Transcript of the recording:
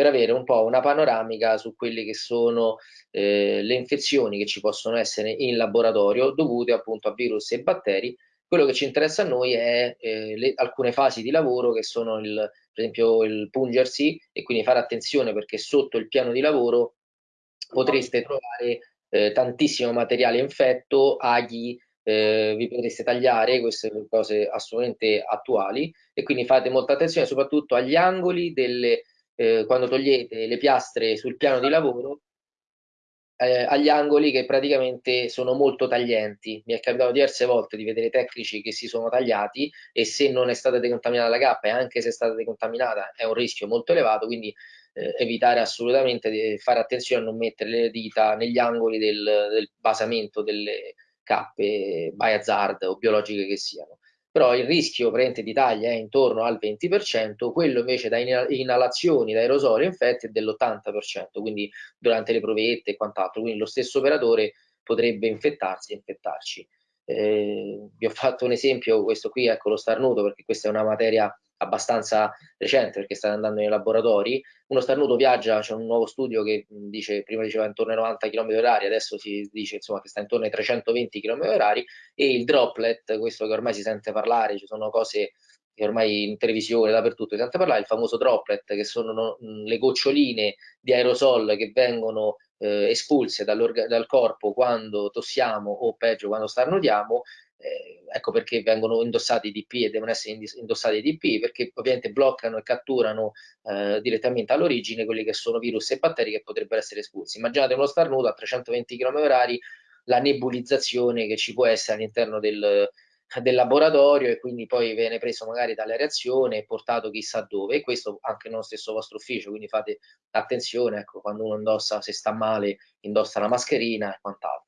per avere un po' una panoramica su quelle che sono eh, le infezioni che ci possono essere in laboratorio dovute appunto a virus e batteri. Quello che ci interessa a noi è eh, le, alcune fasi di lavoro che sono il, per esempio il pungersi e quindi fare attenzione perché sotto il piano di lavoro potreste trovare eh, tantissimo materiale infetto, aghi, eh, vi potreste tagliare, queste cose assolutamente attuali e quindi fate molta attenzione soprattutto agli angoli delle, eh, quando togliete le piastre sul piano di lavoro eh, agli angoli che praticamente sono molto taglienti. Mi è capitato diverse volte di vedere tecnici che si sono tagliati e se non è stata decontaminata la cappa e anche se è stata decontaminata è un rischio molto elevato, quindi eh, evitare assolutamente di fare attenzione a non mettere le dita negli angoli del, del basamento delle cappe biohazard o biologiche che siano. Però il rischio presente di taglia è intorno al 20%, quello invece da inalazioni, da aerosoli infetti è dell'80%, quindi durante le provette e quant'altro, quindi lo stesso operatore potrebbe infettarsi e infettarci. Eh, vi ho fatto un esempio, questo qui, ecco lo starnuto, perché questa è una materia abbastanza recente perché state andando nei laboratori, uno starnuto viaggia, c'è un nuovo studio che dice, prima diceva intorno ai 90 km h adesso si dice insomma, che sta intorno ai 320 km h e il droplet, questo che ormai si sente parlare, ci sono cose che ormai in televisione, dappertutto si sente parlare, il famoso droplet che sono le goccioline di aerosol che vengono eh, espulse dal corpo quando tossiamo o peggio quando starnutiamo eh, ecco perché vengono indossati i DP e devono essere indossati i DP, perché ovviamente bloccano e catturano eh, direttamente all'origine quelli che sono virus e batteri che potrebbero essere espulsi. Immaginate uno starnuto a 320 km h la nebulizzazione che ci può essere all'interno del, del laboratorio e quindi poi viene preso magari dalle reazioni e portato chissà dove e questo anche nello stesso vostro ufficio quindi fate attenzione ecco quando uno indossa se sta male indossa la mascherina e quant'altro